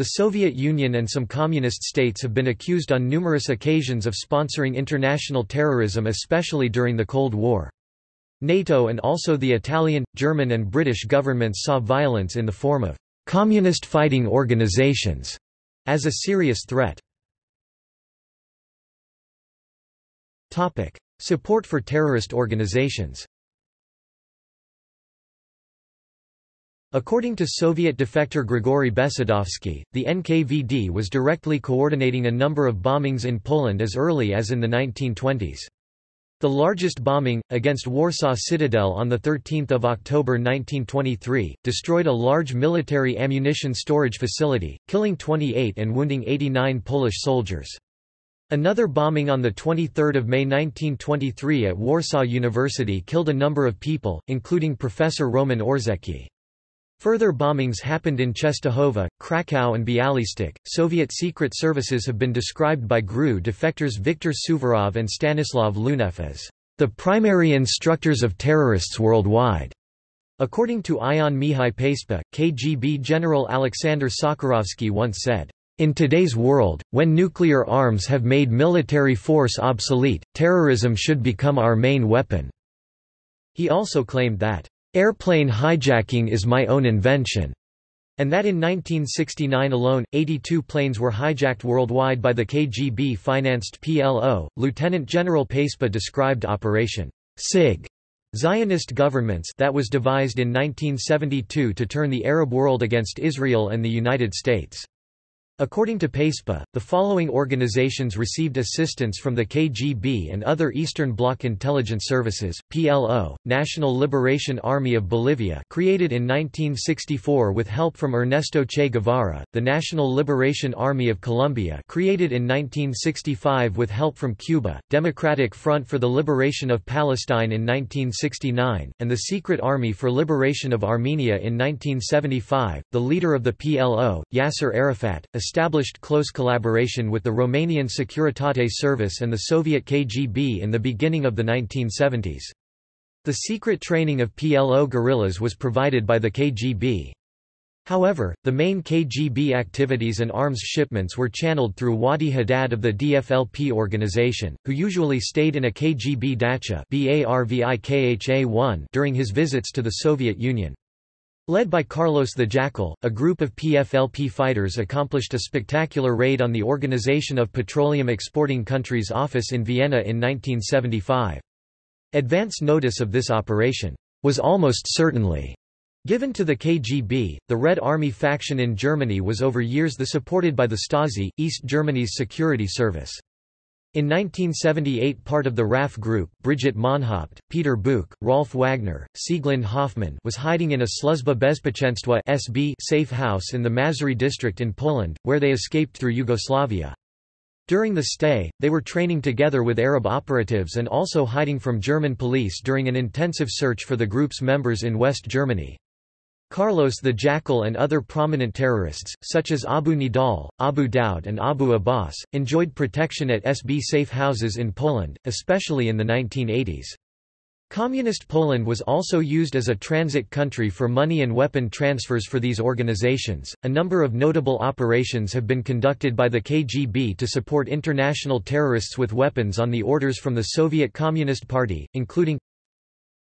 The Soviet Union and some communist states have been accused on numerous occasions of sponsoring international terrorism especially during the Cold War. NATO and also the Italian, German and British governments saw violence in the form of communist fighting organizations as a serious threat. Support for terrorist organizations According to Soviet defector Grigory Besedovsky, the NKVD was directly coordinating a number of bombings in Poland as early as in the 1920s. The largest bombing, against Warsaw Citadel on 13 October 1923, destroyed a large military ammunition storage facility, killing 28 and wounding 89 Polish soldiers. Another bombing on 23 May 1923 at Warsaw University killed a number of people, including Professor Roman Orzecki. Further bombings happened in Czestochowa, Krakow and Bialystok. Soviet secret services have been described by GRU defectors Viktor Suvorov and Stanislav Lunev as the primary instructors of terrorists worldwide. According to Ion Mihai Pacepa, KGB General Alexander Sakharovsky once said, in today's world, when nuclear arms have made military force obsolete, terrorism should become our main weapon." He also claimed that, Airplane hijacking is my own invention, and that in 1969 alone, 82 planes were hijacked worldwide by the KGB-financed PLO. Lieutenant General Pacepa described Operation SIG Zionist governments that was devised in 1972 to turn the Arab world against Israel and the United States. According to Pacepa, the following organizations received assistance from the KGB and other Eastern Bloc intelligence services, PLO, National Liberation Army of Bolivia created in 1964 with help from Ernesto Che Guevara, the National Liberation Army of Colombia created in 1965 with help from Cuba, Democratic Front for the Liberation of Palestine in 1969, and the Secret Army for Liberation of Armenia in 1975. The leader of the PLO, Yasser Arafat, established close collaboration with the Romanian Securitate Service and the Soviet KGB in the beginning of the 1970s. The secret training of PLO guerrillas was provided by the KGB. However, the main KGB activities and arms shipments were channeled through Wadi Haddad of the PFLP organization, who usually stayed in a KGB dacha during his visits to the Soviet Union. Led by Carlos the Jackal, a group of PFLP fighters accomplished a spectacular raid on the Organization of Petroleum Exporting Countries office in Vienna in 1975. Advance notice of this operation was almost certainly given to the KGB. The Red Army faction in Germany was over years the supported by the Stasi, East Germany's security service. In 1978 part of the RAF group, Brigitte Mohnhaupt, Peter Boock, Rolf Wagner, Sieglinde Hofmann was hiding in a Sluzba Bezpieczeństwa SB safe house in the Mazury district in Poland, where they escaped through Yugoslavia. During the stay, they were training together with Arab operatives and also hiding from German police during an intensive search for the group's members in West Germany. Carlos the Jackal and other prominent terrorists, such as Abu Nidal, Abu Daud and Abu Abbas, enjoyed protection at SB safe houses in Poland, especially in the 1980s. Communist Poland was also used as a transit country for money and weapon transfers for these organizations. A number of notable operations have been conducted by the KGB to support international terrorists with weapons on the orders from the Soviet Communist Party, including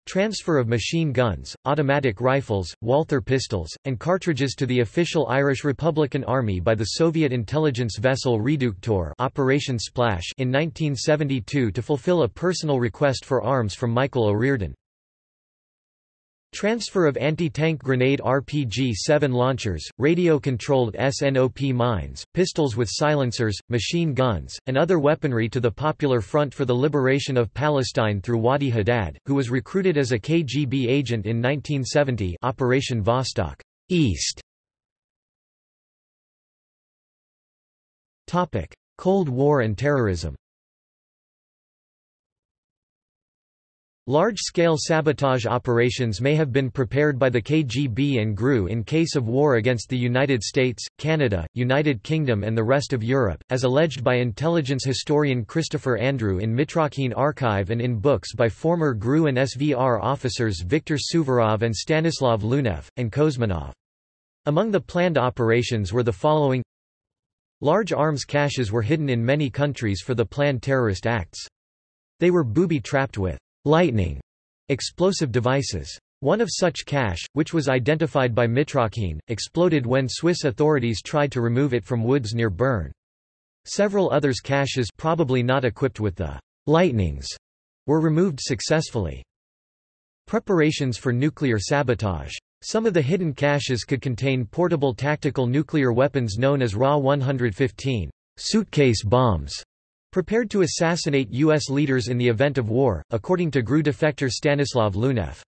Transfer of machine guns, automatic rifles, Walther pistols, and cartridges to the official Irish Republican Army by the Soviet intelligence vessel Reduktor Operation Splash in 1972 to fulfill a personal request for arms from Michael O'Riordan. Transfer of anti-tank grenade RPG-7 launchers, radio-controlled SNOP mines, pistols with silencers, machine guns, and other weaponry to the Popular Front for the Liberation of Palestine through Wadi Haddad, who was recruited as a KGB agent in 1970 Operation Vostok East. Cold War and terrorism Large-scale sabotage operations may have been prepared by the KGB and GRU in case of war against the United States, Canada, United Kingdom and the rest of Europe, as alleged by intelligence historian Christopher Andrew in Mitrokhin Archive and in books by former GRU and SVR officers Viktor Suvorov and Stanislav Lunev, and Kouzminov. Among the planned operations were the following Large arms caches were hidden in many countries for the planned terrorist acts. They were booby-trapped with lightning explosive devices. One of such cache, which was identified by Mitrokhin, exploded when Swiss authorities tried to remove it from woods near Bern. Several others caches probably not equipped with the lightnings were removed successfully. Preparations for nuclear sabotage. Some of the hidden caches could contain portable tactical nuclear weapons known as Ra-115 suitcase bombs, prepared to assassinate U.S. leaders in the event of war, according to GRU defector Stanislav Lunev.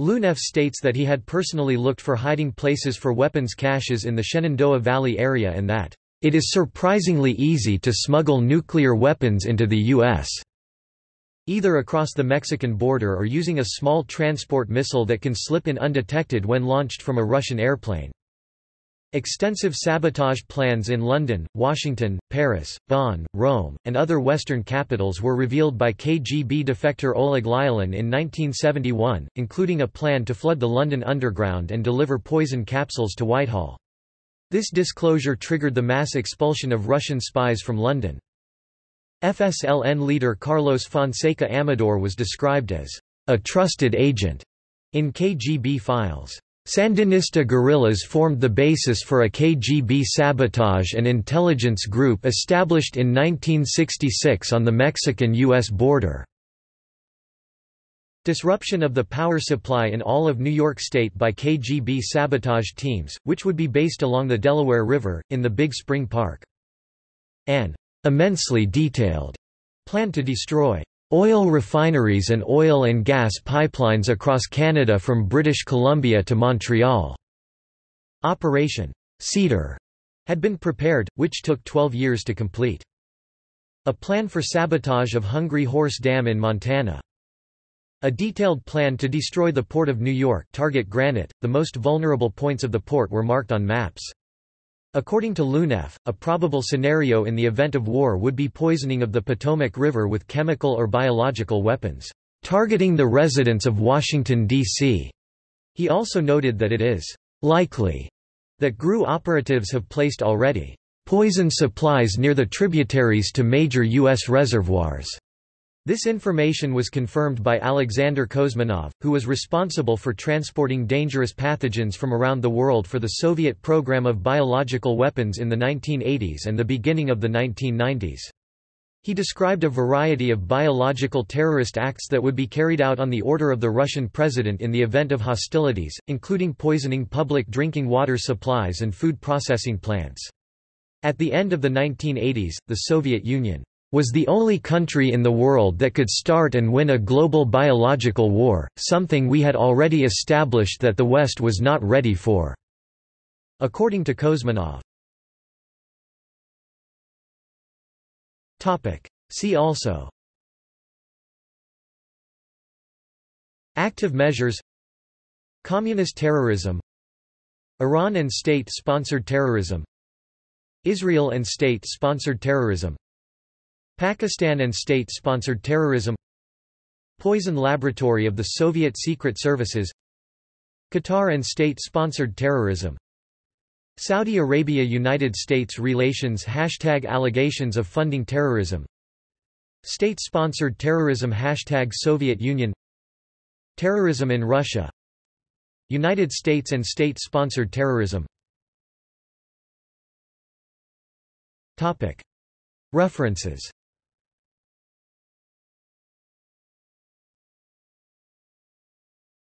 Lunev states that he had personally looked for hiding places for weapons caches in the Shenandoah Valley area and that, "...it is surprisingly easy to smuggle nuclear weapons into the U.S." either across the Mexican border or using a small transport missile that can slip in undetected when launched from a Russian airplane. Extensive sabotage plans in London, Washington, Paris, Bonn, Rome, and other Western capitals were revealed by KGB defector Oleg Lyalin in 1971, including a plan to flood the London Underground and deliver poison capsules to Whitehall. This disclosure triggered the mass expulsion of Russian spies from London. FSLN leader Carlos Fonseca Amador was described as a trusted agent in KGB files. Sandinista guerrillas formed the basis for a KGB sabotage and intelligence group established in 1966 on the Mexican-U.S. border. Disruption of the power supply in all of New York State by KGB sabotage teams, which would be based along the Delaware River, in the Big Spring Park. An immensely detailed plan to destroy Oil refineries and oil and gas pipelines across Canada from British Columbia to Montreal. Operation Cedar had been prepared, which took 12 years to complete. A plan for sabotage of Hungry Horse Dam in Montana. A detailed plan to destroy the Port of New York target Granite, the most vulnerable points of the port were marked on maps. According to Lunev, a probable scenario in the event of war would be poisoning of the Potomac River with chemical or biological weapons, targeting the residents of Washington, D.C. He also noted that it is likely that GRU operatives have placed already poison supplies near the tributaries to major U.S. reservoirs. This information was confirmed by Alexander Kouzminov, who was responsible for transporting dangerous pathogens from around the world for the Soviet program of biological weapons in the 1980s and the beginning of the 1990s. He described a variety of biological terrorist acts that would be carried out on the order of the Russian president in the event of hostilities, including poisoning public drinking water supplies and food processing plants. At the end of the 1980s, the Soviet Union was the only country in the world that could start and win a global biological war, something we had already established that the West was not ready for." According to Kouzminov. See also. Active measures. Communist terrorism. Iran and state-sponsored terrorism. Israel and state-sponsored terrorism Pakistan and state-sponsored terrorism Poison laboratory of the Soviet secret services Qatar and state-sponsored terrorism Saudi Arabia–United States relations Hashtag allegations of funding terrorism State-sponsored terrorism Hashtag Soviet Union Terrorism in Russia United States and state-sponsored terrorism. References